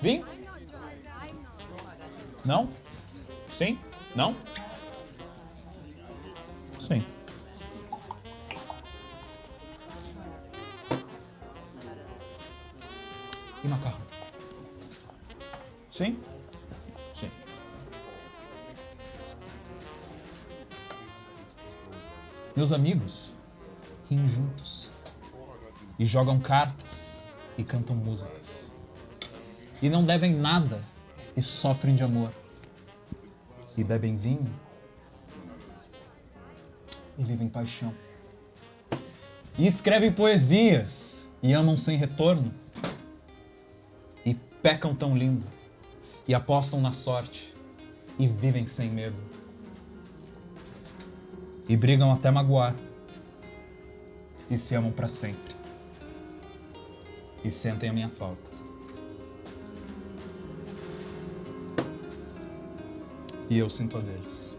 Vinho? Não? Sim? Não? Sim. E macarrão? Sim? Sim. Meus amigos riem juntos e jogam cartas e cantam músicas. E não devem nada e sofrem de amor. E bebem vinho e vivem paixão. E escrevem poesias e amam sem retorno. E pecam tão lindo e apostam na sorte e vivem sem medo. E brigam até magoar e se amam para sempre. E sentem a minha falta. E eu sinto a deles.